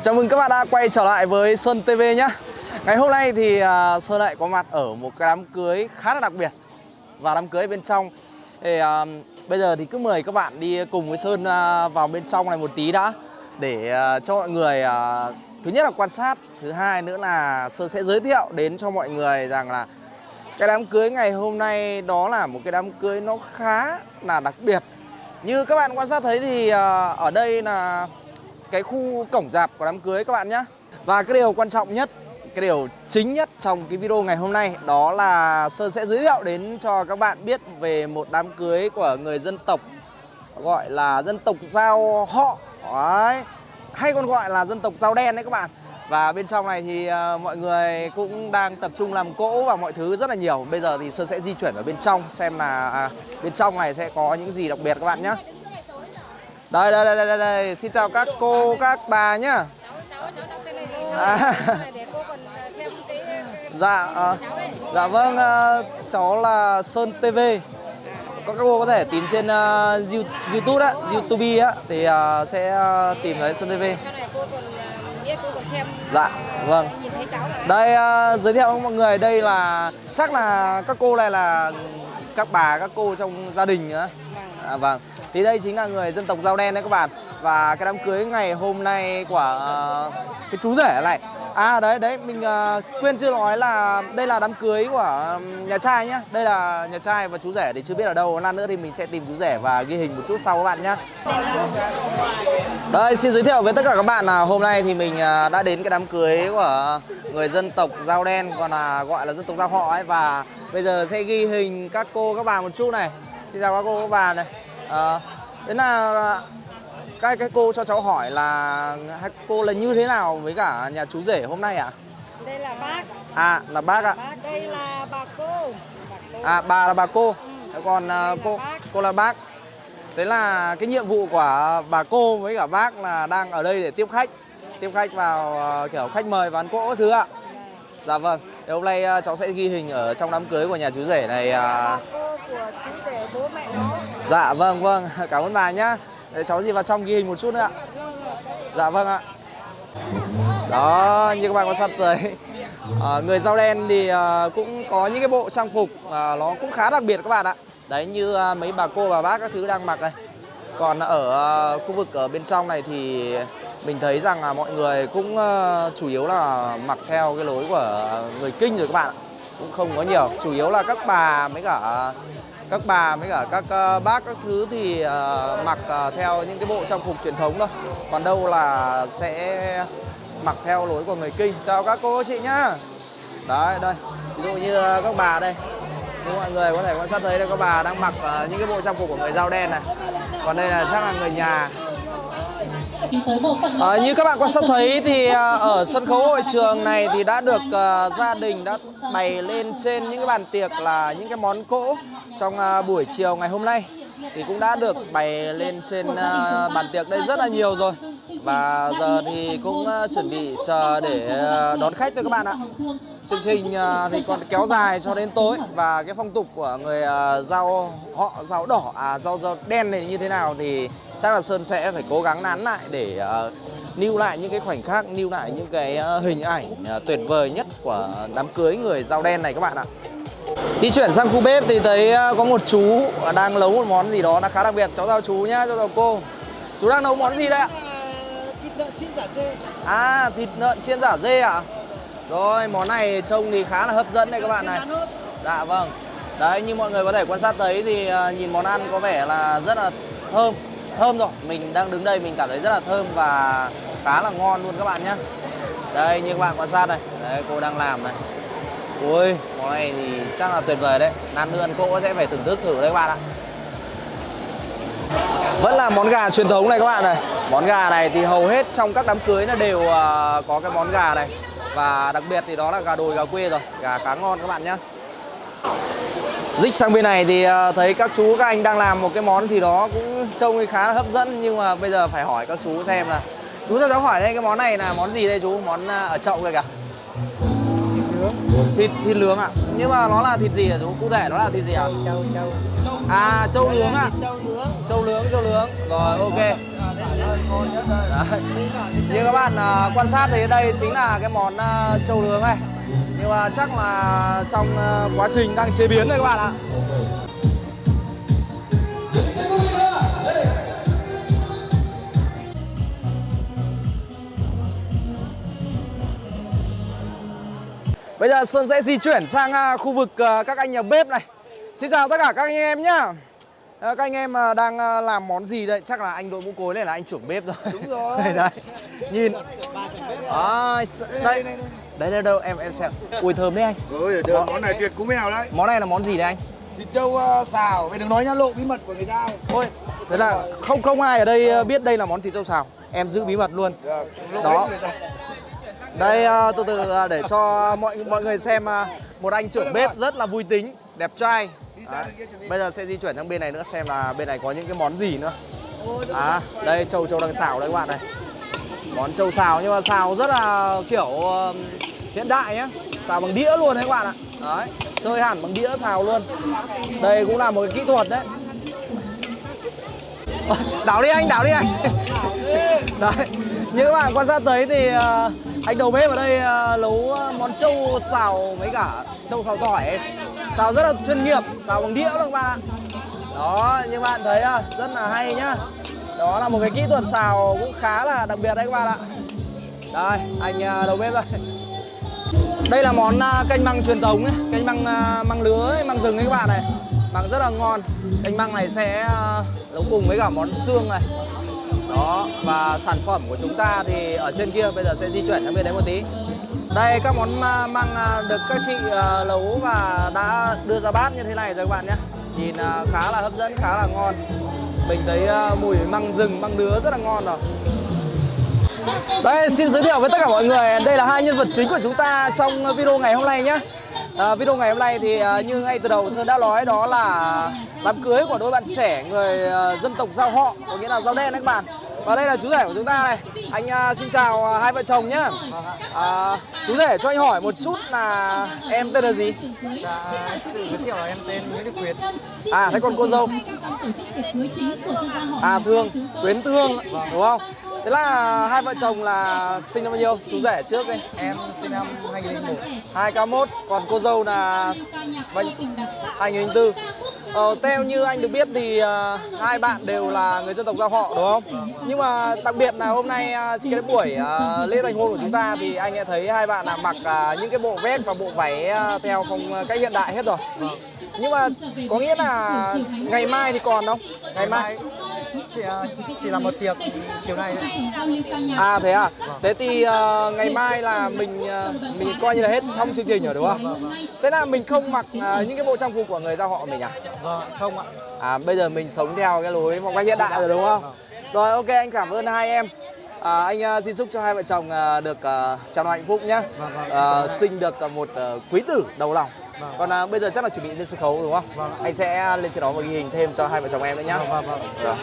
Chào chào mừng các bạn đã quay trở lại với Sơn TV nhé Ngày hôm nay thì uh, Sơn lại có mặt ở một cái đám cưới khá là đặc biệt. Và đám cưới bên trong. Thì, uh, Bây giờ thì cứ mời các bạn đi cùng với Sơn uh, vào bên trong này một tí đã. Để uh, cho mọi người uh, thứ nhất là quan sát Thứ hai nữa là Sơn sẽ giới thiệu đến cho mọi người rằng là Cái đám cưới ngày hôm nay đó là một cái đám cưới nó khá là đặc biệt. Như các bạn quan sát thấy thì uh, ở đây là cái khu cổng dạp của đám cưới các bạn nhé. Và cái điều quan trọng nhất, cái điều chính nhất trong cái video ngày hôm nay Đó là Sơn sẽ giới thiệu đến cho các bạn biết về một đám cưới của người dân tộc Gọi là dân tộc Giao họ. Đấy. Hay còn gọi là dân tộc Giao đen đấy các bạn. Và bên trong này thì uh, mọi người cũng đang tập trung làm cỗ và mọi thứ rất là nhiều. Bây giờ thì Sơn sẽ di chuyển vào bên trong xem là à, bên trong này sẽ có những gì đặc biệt các bạn nhé đây, đây, đây, đây, đây, xin chào các cô, các bà nhá. À. Dạ, à, dạ vâng, à, cháu là Sơn TV. Các cô có thể tìm trên uh, YouTube á, YouTube á, thì uh, sẽ uh, tìm thấy Sơn TV. Dạ, vâng. Đây uh, giới thiệu với mọi người, đây là chắc là các cô này là các bà, các cô trong gia đình nữa. À, vâng. Thì đây chính là người dân tộc Dao Đen đấy các bạn. Và cái đám cưới ngày hôm nay của uh, cái chú rể này. À đấy đấy mình uh, quên chưa nói là đây là đám cưới của nhà trai nhá. Đây là nhà trai và chú rể thì chưa biết ở đâu. Lát nữa thì mình sẽ tìm chú rể và ghi hình một chút sau các bạn nhá. Đây xin giới thiệu với tất cả các bạn là hôm nay thì mình uh, đã đến cái đám cưới của người dân tộc Dao Đen còn là gọi là dân tộc Dao họ ấy. Và bây giờ sẽ ghi hình các cô các bà một chút này xin chào các cô các bà này à, thế là các cái cô cho cháu hỏi là hai cô là như thế nào với cả nhà chú rể hôm nay ạ? À? Đây là bác. À là bác ạ. Bác đây là bà cô. Bà cô. À bà là bà cô. Ừ. Còn đây cô là cô là bác. Thế là cái nhiệm vụ của bà cô với cả bác là đang ở đây để tiếp khách, tiếp khách vào kiểu khách mời và ăn cỗ thứ ạ. Dạ, vâng. Thì hôm nay cháu sẽ ghi hình ở trong đám cưới của nhà chú rể này. Bà cô của chú rể bố mẹ nó. Dạ vâng vâng, cảm ơn bà nhá. Để cháu gì vào trong ghi hình một chút nữa ạ. Dạ vâng ạ. Đó, như các bạn quan sát thấy à, Người dao đen thì à, cũng có những cái bộ trang phục à, nó cũng khá đặc biệt các bạn ạ. Đấy như à, mấy bà cô bà bác các thứ đang mặc đây. Còn ở à, khu vực ở bên trong này thì mình thấy rằng là mọi người cũng uh, chủ yếu là mặc theo cái lối của người kinh rồi các bạn ạ. Cũng không có nhiều, chủ yếu là các bà mấy cả các bà với cả các ờ, bác các thứ thì ờ, mặc ờ, theo những cái bộ trang phục truyền thống thôi. Còn đâu là sẽ mặc theo lối của người kinh. Chào các cô, chị nhá. Đấy, đây. Ví dụ như các bà đây. Như mọi người có thể quan sát thấy đây các bà đang mặc những cái bộ trang phục của người dao đen này. Còn đây là chắc là người nhà. À, như các bạn quan sát thấy thì à, ở sân khấu hội trường này thì đã được uh, gia đình đã bày lên trên những cái bàn tiệc là những cái món cỗ trong uh, buổi chiều ngày hôm nay. thì cũng đã được bày lên trên uh, bàn tiệc đây rất là nhiều rồi. và giờ thì cũng uh, chuẩn bị chờ để uh, đón khách thôi các bạn ạ. chương trình uh, thì còn kéo dài cho đến tối. Và cái phong tục của người uh, rau họ rau đỏ à rau rau đen này như thế nào thì chắc là Sơn sẽ phải cố gắng nán lại để uh, lưu lại những cái khoảnh khắc, lưu lại những cái uh, hình ảnh uh, tuyệt vời nhất của đám cưới người dao đen này các bạn ạ. Đi chuyển sang khu bếp thì thấy có một chú đang nấu một món gì đó đã khá đặc biệt. Cháu chào chú nhá, cháu chào cô. Chú đang nấu món gì đấy ạ? Thịt lợn chiên giả dê. À, thịt lợn chiên giả dê ạ? Rồi, món này trông thì khá là hấp dẫn đây các bạn này. Dạ vâng. Đấy, như mọi người có thể quan sát thấy thì nhìn món ăn có vẻ là rất là thơm thơm rồi. Mình đang đứng đây mình cảm thấy rất là thơm và khá là ngon luôn các bạn nhé. Đây, như các bạn quan sát đây. Đấy, cô đang làm này. Ui, món này thì chắc là tuyệt vời đấy. Lát nữa ăn cỗ sẽ phải thưởng thức thử đấy các bạn ạ. Vẫn là món gà truyền thống này các bạn này. Món gà này thì hầu hết trong các đám cưới nó đều à, có cái món gà này. Và đặc biệt thì đó là gà đồi gà quê rồi. Gà cá ngon các bạn nhé. Dích sang bên này thì à, thấy các chú các anh đang làm một cái món gì đó cũng trông khá là hấp dẫn nhưng mà bây giờ phải hỏi các chú xem là chú cho cháu hỏi đây cái món này là món gì đây chú? Món ờ, ở chậu kìa kìa. Thịt thịt nướng ạ. À? nhưng mà nó là thịt gì hả chú? Cụ thể nó là thịt gì ạ? À? châu châu à châu nướng ạ. À? châu nướng. Châu nướng rồi ok. Đấy. Như các bạn à, quan sát thì đây chính là cái món à, trâu nướng này. Nhưng mà chắc là trong à, quá trình đang chế biến đây các bạn ạ Bây giờ Sơn sẽ di chuyển sang à, khu vực à, các anh nhà bếp này. Xin chào tất cả các anh em nhá. À, Các anh em đang làm món gì đây? Chắc là anh đội mũ cối này là anh trưởng bếp rồi. Đúng rồi. Đây, Nhìn. À, Đây Đây. đâu đâu em em xem. Ui thơm đấy anh. Ôi trời, món này tuyệt cú mèo đấy. Món này là món gì đấy anh? Thịt trâu xào, mày đừng nói nhá lộ bí mật của người giao Ôi Thế là không không ai ở đây biết đây là món thịt trâu xào. Em giữ bí mật luôn. Được, lộ Đó. Đây à, từ từ à, để cho mọi mọi người xem à, một anh trưởng bếp rất là vui tính, đẹp trai. À, Bây giờ sẽ di chuyển sang bên này nữa xem là bên này có những cái món gì nữa. À, đây trâu trâu đang xào đấy các bạn này. Món trâu xào nhưng mà xào rất là kiểu um, hiện đại nhá. Xào bằng đĩa luôn đấy các bạn ạ. Đấy, chơi hẳn bằng đĩa xào luôn. Đây cũng là một cái kỹ thuật đấy. Đảo đi anh, đảo đi anh Đấy, như các bạn quan sát thấy thì anh đầu bếp ở đây ờ, nấu ờ, món trâu xào mấy cả trâu xào tỏi ấy. Xào rất là chuyên nghiệp, xào bằng đĩa luôn các bạn ạ. Đó, như bạn thấy ờ, rất là hay nhá. Đó là một cái kỹ thuật xào cũng khá là đặc biệt đấy các bạn ạ. Đây, anh đầu bếp đây. Đây là món canh măng truyền thống ấy, canh măng măng lứa ấy, măng rừng ấy các bạn này. Măng rất là ngon. Canh măng này sẽ nấu cùng với cả món xương này. Đó, và sản phẩm của chúng ta thì ở trên kia bây giờ sẽ di chuyển sang bên đấy một tí. Đây các món măng à, được các chị à, nấu và đã đưa ra bát như thế này rồi các bạn nhé. Nhìn à, khá là hấp dẫn, khá là ngon. Mình thấy mùi măng rừng, măng nứa rất là ngon rồi. Đây, xin giới thiệu với tất cả mọi người, đây là hai nhân vật chính của chúng ta trong video ngày hôm nay nhé. À, Video ngày hôm nay thì à, như ngay từ đầu Sơn đã nói đó là đám cưới của đôi bạn trẻ người à, dân tộc Giao họ, có nghĩa là Giao đen đấy các bạn. Và đây là chú rể của chúng ta này Anh à, xin chào à, hai vợ chồng nhé à, Chú rể cho anh hỏi một chút là em tên là gì? Giới thiệu em tên Nguyễn Đức Quyến À, thế còn cô dâu? À, Thương, Quyến Thương, đúng không? Thế là hai vợ chồng là sinh năm bao nhiêu? Chú rể trước đi Em sinh năm 2001 2K1 còn cô dâu là bao nhiêu? 2004 Ờ, theo như anh được biết thì uh, hai bạn đều là người dân tộc giao họ đúng không? Nhưng mà đặc biệt là hôm nay uh, cái buổi uh, lễ thành hôn của chúng ta thì anh đã thấy hai bạn là mặc uh, những cái bộ vest và bộ váy uh, theo phong cách hiện đại hết rồi. Nhưng mà có nghĩa là ngày mai thì còn không? Ngày mai chỉ, à, chỉ là một tiệc chiều nay. À thế à? Thế thì ờ, ngày mai là mình ờ, mình coi như là hết xong chương trình rồi đúng không? Thế là mình không mặc ờ, những cái bộ trang phục của người giao họ mình à? Vâng, không ạ À bây giờ mình sống theo cái lối phong cách hiện đại rồi đúng không? Rồi ok anh cảm ơn hai em. À, anh ờ, xin chúc cho hai vợ chồng ờ, được uh, chào hạnh phúc nhé. Vâng, vâng. Ờ, sinh được ờ, một ờ, quý tử đầu lòng. Vâng. Còn ờ, bây giờ chắc là chuẩn bị lên sân khấu đúng không? Vâng. Anh sẽ lên trên đó và ghi hình thêm cho hai vợ chồng em nữa nhé. Vâng, vâng, vâng. Rồi.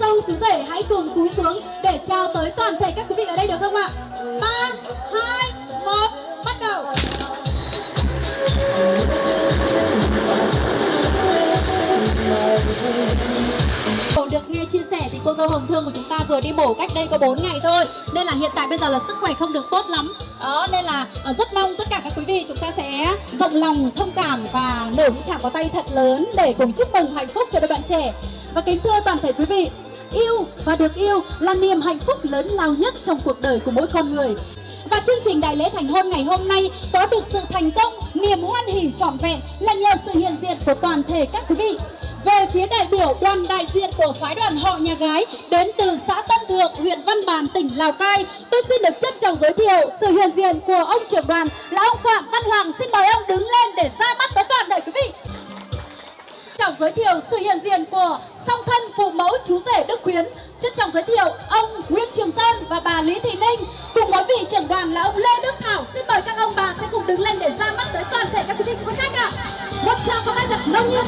Dâu chú rể hãy cùng cúi xuống để chào tới toàn thể các quý vị ở đây được không ạ? 3, 2, 1, được nghe chia sẻ thì cô dâu Hồng Thương của chúng ta vừa đi mổ cách đây có 4 ngày thôi. Nên là hiện tại bây giờ là sức khỏe không được tốt lắm. Đó nên là ờ, rất mong tất cả các quý vị chúng ta sẽ rộng lòng, thông cảm và nở những chàng có tay thật lớn Để cùng chúc mừng hạnh phúc cho đôi bạn trẻ. Và kính thưa toàn thể quý vị Yêu và được yêu là niềm hạnh phúc lớn lao nhất trong cuộc đời của mỗi con người. Và chương trình đại lễ thành hôn ngày hôm nay có được sự thành công, niềm hoan hỉ trọn vẹn là nhờ sự hiện diện của toàn thể các quý vị. Về phía đại biểu đoàn đại diện của phái đoàn họ nhà gái đến từ xã Tân Thượng, huyện Văn Bàn, tỉnh Lào Cai, tôi xin được trân trọng giới thiệu sự hiện diện của ông trưởng đoàn là ông Phạm Văn Hoàng. Xin mời ông đứng lên để ra mắt tới toàn thể quý vị. Trọng giới thiệu sự hiện diện của song thân phụ mẫu chú rể Đức Khuyến. Trân trọng giới thiệu ông Nguyễn Trường Sơn và bà Lý Thị Ninh. Cùng với vị trưởng đoàn là ông Lê Đức Thảo. Xin mời các ông bà sẽ cùng đứng lên để ra mắt tới toàn thể các quý vị quý khách ạ. Một tràng pháo tay thật nông nhiệt.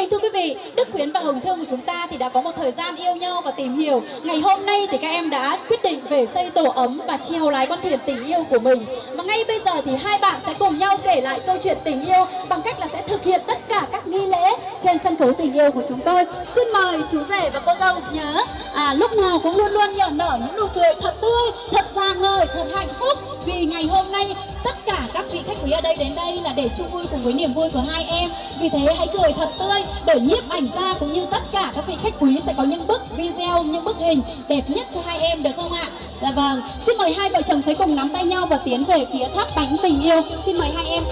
Kính thưa quý vị, Đức Khuyến và Hồng Thương của chúng ta thì đã có một thời gian yêu nhau và tìm hiểu. Ngày hôm nay thì các em đã quyết định về xây tổ ấm và treo lái con thuyền tình yêu của mình. Và ngay bây giờ thì hai bạn sẽ cùng nhau kể lại câu chuyện tình yêu bằng cách là sẽ thực hiện tất cả các nghi lễ trên sân khấu tình yêu của chúng tôi. Xin mời chú rể và cô dâu nhớ à, lúc nào cũng luôn luôn nở nở những nụ cười thật tươi, thật rạng ngời, thật hạnh phúc vì ngày hôm nay tất cả các vị khách quý ở đây đến đây là để chung vui cùng với niềm vui của hai em. Vì thế hãy cười thật tươi để nhiếp ảnh gia cũng như tất cả các vị khách quý sẽ có những bức video, những bức hình đẹp nhất cho hai em được không ạ? Dạ vâng. Xin mời hai vợ chồng sẽ cùng nắm tay nhau và tiến về phía tháp bánh tình yêu. Xin mời hai em.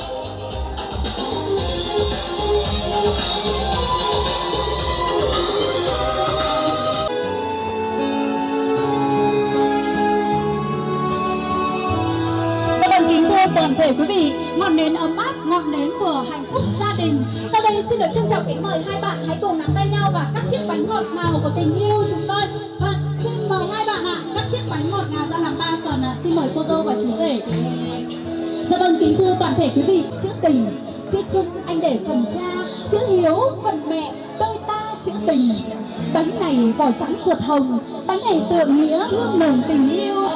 Dạ vâng, kính thưa toàn thể quý vị, ngọn nến ấm áp, ngọn nến của hạnh phúc gia đình. Sau đây xin được trân trọng kính mời hai bạn hãy cùng nắm tay nhau và cắt chiếc bánh ngọt ngào của tình yêu chúng tôi. Và xin mời hai bạn ạ, cắt chiếc bánh ngọt ngào ra làm ba phần ạ. Xin mời cô dâu và chú rể. Dạ vâng, kính thưa toàn thể quý vị, chữ tình, chữ chung anh để phần cha, chữ hiếu phần mẹ, đôi ta chữ tình. Bánh này vỏ trắng ruột hồng, bánh này tượng nghĩa hương nồng tình yêu.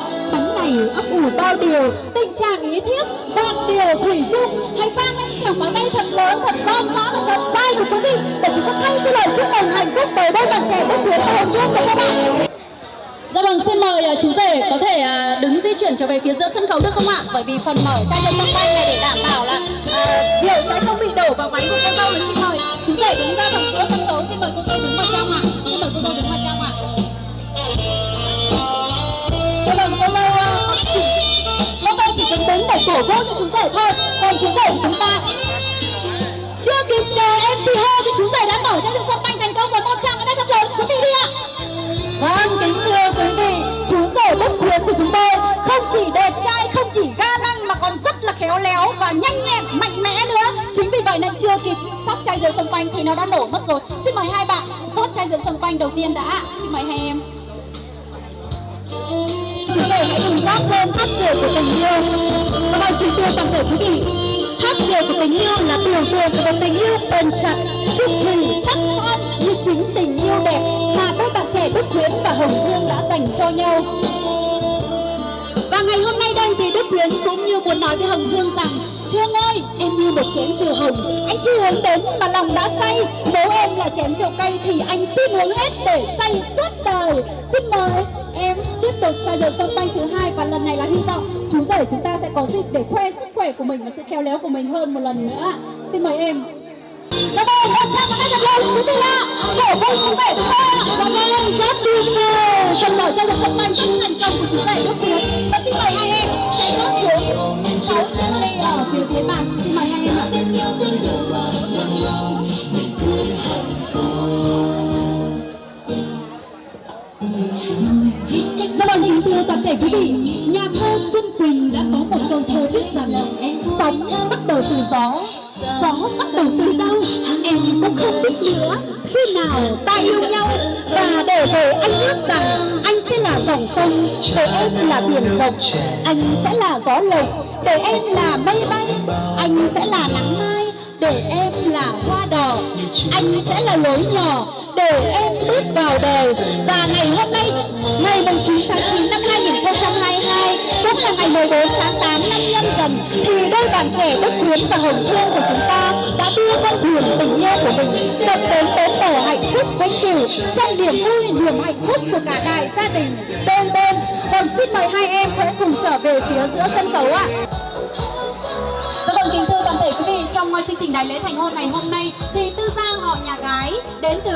Này ấp ủ bao điều, tình trạng ý thiết, vạn điều thủy chung. Hãy vang lên chàng pháo tay thật lớn, thật vang rõ và thật dai của quý vị để chúng ta thay cho lời chúc mừng hạnh phúc bởi đôi bạn trẻ Đức Khuyến và Hồng Dương của các bạn. Dạ vâng, xin mời à, chú rể có thể à, đứng di chuyển trở về phía giữa sân khấu được không ạ? Bởi vì phần mở chai nước sông bay này để đảm bảo là à, uh, rượu sẽ không bị đổ vào máy của con dâu này. Xin mời chú rể đứng ra cổ vũ cho chú rể thôi. Còn chú rể của chúng ta chưa kịp chờ MC ho thì chú rể đã mở cho sự sân banh thành công với một trăm cái tay thật lớn quý vị đi ạ. Vâng, kính thưa quý vị, chú rể bất Khuyến của chúng tôi không chỉ đẹp trai, không chỉ ga lăng mà còn rất là khéo léo và nhanh nhẹn, mạnh mẽ nữa. Chính vì vậy nên chưa kịp sóc chai rượu xung quanh thì nó đã nổ mất rồi. Xin mời hai bạn rót chai rượu xung quanh đầu tiên đã. Xin mời hai em. Hãy cùng rót lên tháp diều của tình yêu. Các bạn kính thưa toàn thể quý vị, tháp diều của tình yêu là biểu tượng của một tình yêu bền chặt, trung thủy, sắc son như chính tình yêu đẹp mà đôi bạn trẻ Đức Khuyến và Hồng Dương đã dành cho nhau. Và ngày hôm nay đây thì Đức Khuyến cũng như muốn nói với Hồng Dương rằng Thương ơi, em như một chén rượu hồng Anh chưa uống đến mà lòng đã say Nếu em là chén rượu cay thì anh xin uống hết để say suốt đời Xin mời tục trao rượu sông banh thứ hai Và lần này là hy vọng chú rể chúng ta sẽ có dịp để khoe sức khỏe của mình Và sự khéo léo của mình hơn một lần nữa. Xin mời em. Dạ vâng, một trăm một tay thật lớn, quý vị ạ. Cổ vũ chú rể chúng ạ. Dạ vâng, rất tuyệt vời Phần mở trao rượu sông banh rất thành công của chú rể Đức Khuyến Và xin mời hai em sẽ rót xuống sáu chiếc ly ở phía dưới bàn. Xin mời hai em ạ Dạ vâng, kính thưa toàn thể quý vị, nhà thơ Xuân Quỳnh đã có một câu thơ viết rằng Sóng bắt đầu từ gió, gió bắt đầu từ đâu, em cũng không biết nữa. Khi nào ta yêu nhau và để rồi anh ước rằng anh sẽ là dòng sông, để em là biển rộng. Anh sẽ là gió lộc, để em là mây bay. Anh sẽ là nắng mai, để em là hoa đỏ. Anh sẽ là lối nhỏ, để em bước vào đời và ngày hôm nay, ngày 9 tháng 9 năm 2022 cũng là ngày 14 tháng 8 năm nhâm dần, thì đôi bạn trẻ Đức Khuyến và Hồng Thương của chúng ta đã đưa con thuyền tình yêu của mình cập đến bến bờ hạnh phúc vĩnh cửu trong niềm vui, niềm hạnh phúc của cả đại gia đình. Bên bên còn xin mời hai em hãy cùng trở về phía giữa sân khấu ạ trong ờ, chương trình đại lễ thành hôn ngày hôm nay thì Tư Giang họ nhà gái đến từ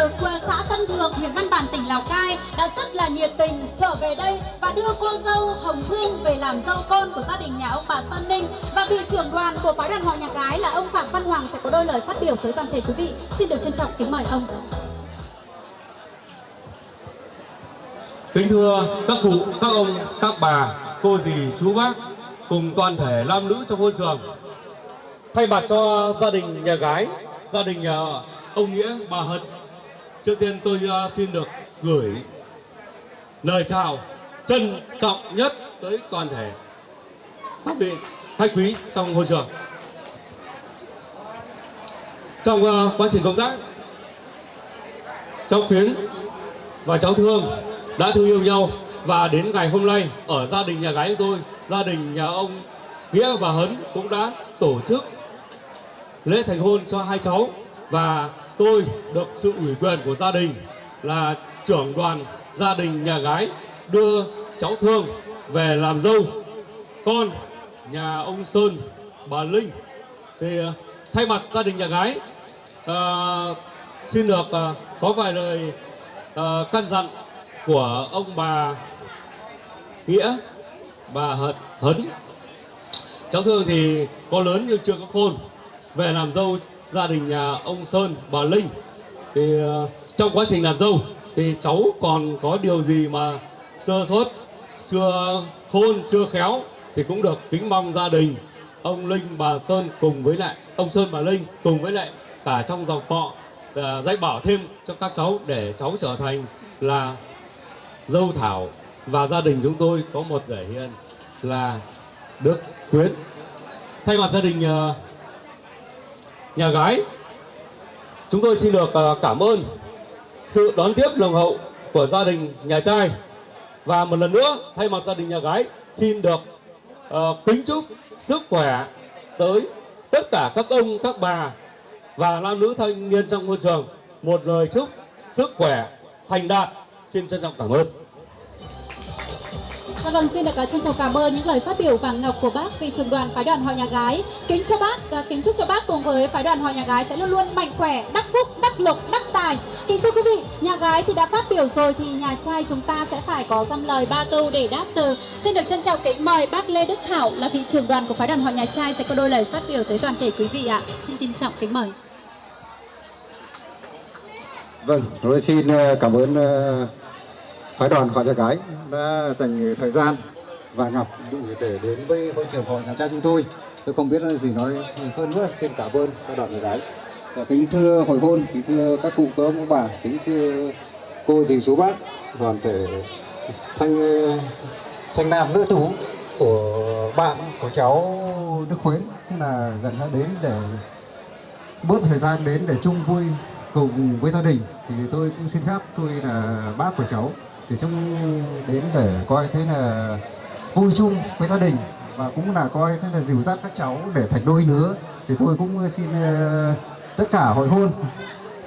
xã Tân Thượng, huyện Văn Bản, tỉnh Lào Cai đã rất là nhiệt tình trở về đây và đưa cô dâu Hồng Thương về làm dâu con của gia đình nhà ông bà Sơn Ninh và vị trưởng đoàn của phái đoàn họ nhà gái là ông Phạm Văn Hoàng sẽ có đôi lời phát biểu tới toàn thể quý vị. Xin được trân trọng kính mời ông. Kính thưa các cụ, các ông, các bà, cô dì, chú bác cùng toàn thể nam nữ trong hôn trường. Thay mặt cho gia đình nhà gái, gia đình nhà ông Nghĩa, bà Hận, trước tiên tôi à, xin được gửi lời chào trân trọng nhất tới toàn thể các vị khách quý trong hội trường. Trong uh, quá trình công tác, cháu Khuyến và cháu Thương đã thương yêu nhau và đến ngày hôm nay ở gia đình nhà gái của tôi, gia đình nhà ông Nghĩa và Hấn cũng đã tổ chức lễ thành hôn cho hai cháu. Và tôi được sự ủy quyền của gia đình là trưởng đoàn gia đình nhà gái đưa cháu Thương về làm dâu. Con nhà ông Sơn bà Linh. Thì ờ, thay mặt gia đình nhà gái ờ, xin được ờ, có vài lời ờ, căn dặn của ông bà Nghĩa bà Hận Hấn. Cháu Thương thì có lớn nhưng chưa có khôn về làm dâu, gia đình nhà ông Sơn, bà Linh, thì ờ, trong quá trình làm dâu thì cháu còn có điều gì mà sơ suất chưa khôn, chưa khéo thì cũng được kính mong gia đình, ông Linh, bà Sơn cùng với lại, ông Sơn, bà Linh cùng với lại cả trong dòng họ ờ, dạy bảo thêm cho các cháu để cháu trở thành là dâu thảo. Và gia đình chúng tôi có một giải hiền là Đức Khuyến. Thay mặt gia đình ờ, nhà gái chúng tôi xin được ờ, cảm ơn sự đón tiếp nồng hậu của gia đình nhà trai. Và một lần nữa thay mặt gia đình nhà gái xin được uh, kính chúc sức khỏe tới tất cả các ông các bà và nam nữ thanh niên trong môi trường. Một lời chúc sức khỏe thành đạt. Xin trân trọng cảm ơn. Dạ vâng, xin được à, trân trọng cảm ơn những lời phát biểu vàng ngọc của bác về trường đoàn phái đoàn họ nhà gái. Kính cho bác, à, kính chúc cho bác cùng với phái đoàn họ nhà gái sẽ luôn luôn mạnh khỏe, đắc phúc, đắc lộc, đắc tài. Kính thưa quý vị, nhà gái thì đã phát biểu rồi thì nhà trai chúng ta sẽ phải có dăm lời ba câu để đáp từ. Xin được trân trọng kính mời bác Lê Đức Thảo là vị trưởng đoàn của phái đoàn họ nhà trai sẽ có đôi lời phát biểu tới toàn thể quý vị ạ. Xin trân trọng kính mời. Vâng, tôi xin à, cảm ơn phái đoàn họ nhà gái đã dành thời gian và ngọc đủ để đến với hội trường hội nhà trai chúng tôi. Tôi không biết gì nói hơn nữa, xin cảm ơn phái đoàn nhà gái. Và kính thưa hội hôn, kính thưa các cụ các ông các bà, kính thưa cô dì chú bác, đoàn thể thanh thanh nam nữ tú của bạn của cháu Đức Khuyến, tức là gần đã đến để bớt thời gian đến để chung vui cùng với gia đình thì tôi cũng xin phép tôi là bác của cháu thì chúng đến để coi thế là vui chung với gia đình và cũng là coi thế là dìu dắt các cháu để thành đôi nữa thì tôi cũng xin ờ, tất cả hội hôn.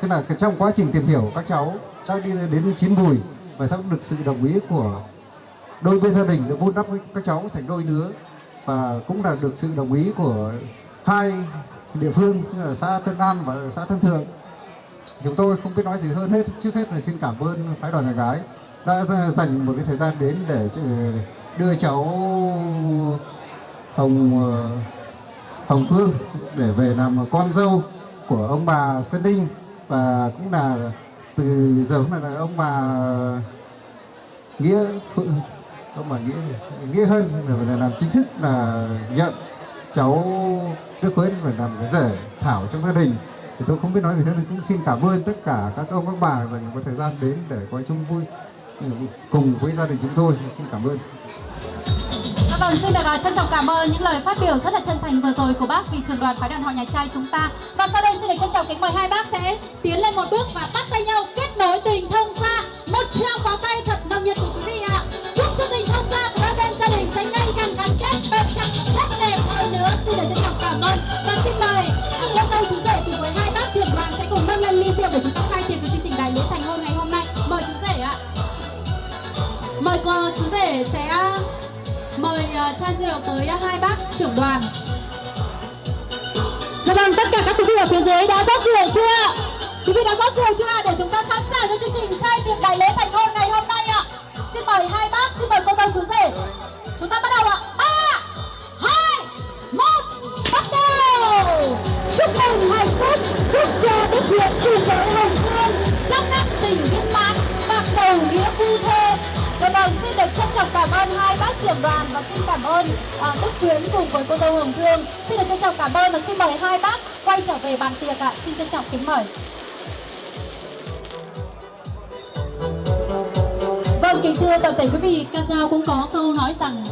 Thế là trong quá trình tìm hiểu, các cháu cháu đi đến chín mùi và sau được sự đồng ý của đôi bên gia đình được vun đắp các cháu thành đôi nữa và cũng là được sự đồng ý của hai địa phương tức là xã Tân An và xã Tân Thượng. Chúng tôi không biết nói gì hơn hết. Trước hết là xin cảm ơn phái đoàn nhà gái đã dành một cái thời gian đến để ờ, đưa cháu Hồng ờ, Hồng Phương để về làm con dâu của ông bà Xuân Đinh. Và cũng là từ giờ cũng là ông bà Nghĩa ông bà Nghĩa Nghĩa hơn là làm chính thức là nhận cháu Đức Huấn phải làm cái rể Thảo trong gia đình. Thì tôi không biết nói gì hơn cũng xin cảm ơn tất cả các ông, các bà dành một thời gian đến để coi chung vui cùng với gia đình chúng tôi xin cảm ơn dạ vâng, xin được à, trân trọng cảm ơn những lời phát biểu rất là chân thành vừa rồi của bác vì trường đoàn phái đoàn họ nhà trai chúng ta. Và sau đây xin được trân trọng kính mời hai bác sẽ tiến lên một bước và bắt tay nhau kết nối tình thông xa Một trao pháo tay Cô chú rể sẽ mời uh, chai rượu tới uh, hai bác trưởng đoàn. Dạ vâng, tất cả các quý vị ở phía dưới đã rót rượu chưa? Quý vị đã rót rượu chưa? Để chúng ta sẵn sàng cho chương trình khai tiệc đại lễ thành hôn ngày hôm nay ạ. Xin mời hai bác, xin mời cô dâu chú rể. Chúng ta bắt đầu ạ. Ba, hai, một, bắt đầu. Chúc mừng hạnh phúc, chúc cho Đức Huyện cùng với Hồng Dương trăm năm tình viên mãn, bạc đầu nghĩa phu thê. Hồng xin được trân trọng cảm ơn hai bác trưởng đoàn và xin cảm ơn uh, Đức Quyến cùng với cô dâu Hồng Thương. Xin được trân trọng cảm ơn và xin mời hai bác quay trở về bàn tiệc ạ. Xin trân trọng kính mời. Vâng, kính thưa toàn thể quý vị, ca dao cũng có câu nói rằng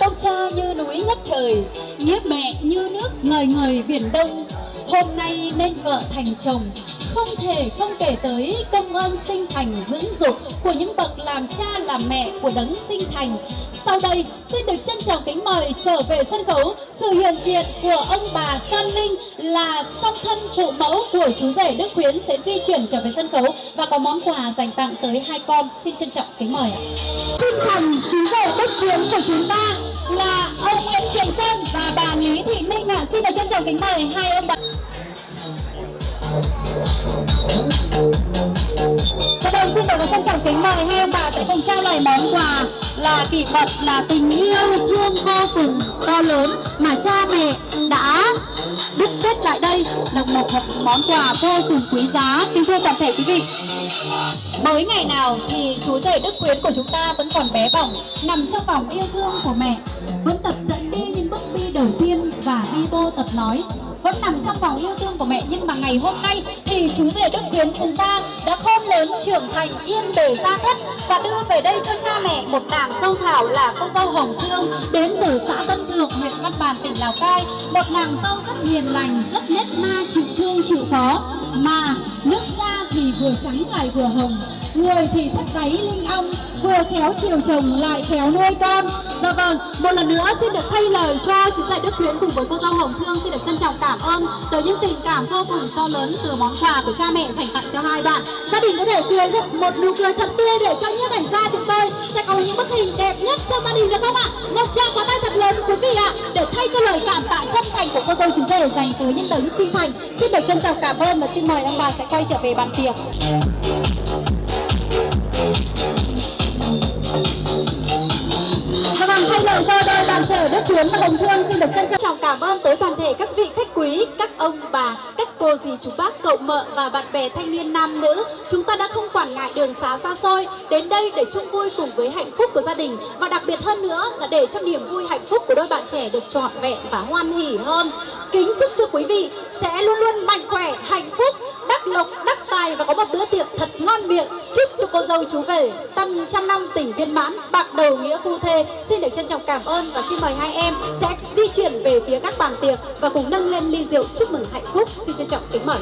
Công cha như núi ngất trời, nghĩa mẹ như nước ngời ngời biển đông Hôm nay nên vợ thành chồng, không thể không kể tới công ơn sinh thành dưỡng dục của những bậc làm cha làm mẹ của đấng sinh thành. Sau đây, xin được trân trọng kính mời trở về sân khấu sự hiện diện của ông bà San Linh là song thân phụ mẫu của chú rể Đức Khuyến sẽ di chuyển trở về sân khấu và có món quà dành tặng tới hai con. Xin trân trọng kính mời ạ. Sinh thành chú rể Đức Khuyến của chúng ta là ông Nguyễn Trường Sơn và bà Lý Thị Minh ạ. Xin được trân trọng kính mời hai ông bà. Dạ vâng, xin được trân trọng kính mời hai ông bà sẽ cùng trao lời món quà là kỷ vật là tình yêu thương vô cùng to lớn mà cha mẹ đã đúc kết lại đây là một, một món quà vô cùng quý giá. Kính thưa toàn thể quý vị mới ngày nào thì chú rể Đức Quyến của chúng ta vẫn còn bé bỏng nằm trong vòng yêu thương của mẹ vẫn tập nói, vẫn nằm trong vòng yêu thương của mẹ, nhưng mà ngày hôm nay thì chú rể Đức Tiến chúng ta đã khôn lớn trưởng thành, yên bề gia thất và đưa về đây cho cha mẹ một nàng dâu thảo là cô dâu Hồng Thương, đến từ xã Tân Thượng, huyện Văn Bàn, tỉnh Lào Cai. Một nàng dâu rất hiền lành, rất nết na, chịu thương, chịu khó mà nước vừa trắng lại vừa hồng. Người thì thắt đáy linh ong, vừa khéo chiều chồng lại khéo nuôi con. Dạ vâng một lần nữa xin được thay lời cho chú rể Đức Khuyến cùng với cô dâu Hồng. Thương xin được trân trọng cảm ơn tới những tình cảm vô cùng to lớn từ món quà của cha mẹ dành tặng cho hai bạn. Gia đình có thể cười được một nụ cười thật tươi để cho nhiếp ảnh gia chúng tôi sẽ có những bức hình đẹp nhất cho gia đình được không ạ? Một tràng pháo tay thật lớn, quý vị ạ để thay cho lời cảm tạ chân thành của cô dâu chú rể dành tới những đấng sinh thành. Xin được trân trọng cảm ơn và xin mời ông bà sẽ quay trở về bàn tiệc. Vâng, thay lời cho đôi bạn trẻ Đức Tuyến và Hồng Thương xin được trân trọng cảm ơn tới toàn thể các vị quý, các ông bà, các cô dì chú bác, cậu mợ và bạn bè thanh niên nam nữ. Chúng ta đã không quản ngại đường xá xa xôi đến đây để chung vui cùng với hạnh phúc của gia đình và đặc biệt hơn nữa là để cho niềm vui hạnh phúc của đôi bạn trẻ được trọn vẹn và hoan hỉ hơn. Kính chúc cho quý vị sẽ luôn luôn mạnh khỏe, hạnh phúc, đắc lộc, đắc tài và có một bữa tiệc thật ngon miệng. Chúc cho cô dâu chú về tâm trăm năm tỉnh viên mãn, bạc đầu nghĩa phu thê. Xin được trân trọng cảm ơn và xin mời hai em sẽ di chuyển về phía các bàn tiệc và cùng nâng lên ly rượu chúc mừng hạnh phúc. Xin trân trọng kính mời.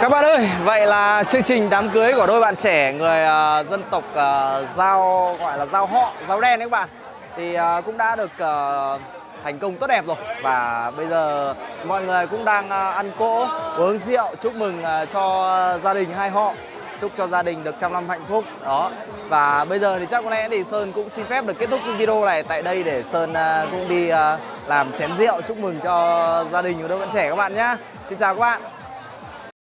Các bạn ơi, vậy là chương trình đám cưới của đôi bạn trẻ người uh, dân tộc uh, Giao gọi là Giao họ, Giao đen đấy các bạn thì à, cũng đã được ờ, thành công tốt đẹp rồi. Và bây giờ mọi người cũng đang à, ăn cỗ, uống rượu chúc mừng à, cho gia đình hai họ. Chúc cho gia đình được trăm năm hạnh phúc. Đó. Và bây giờ thì chắc có lẽ thì Sơn cũng xin phép được kết thúc video này tại đây để Sơn cũng đi làm chén rượu chúc mừng cho gia đình của đôi bạn trẻ các bạn nhé Xin chào các bạn.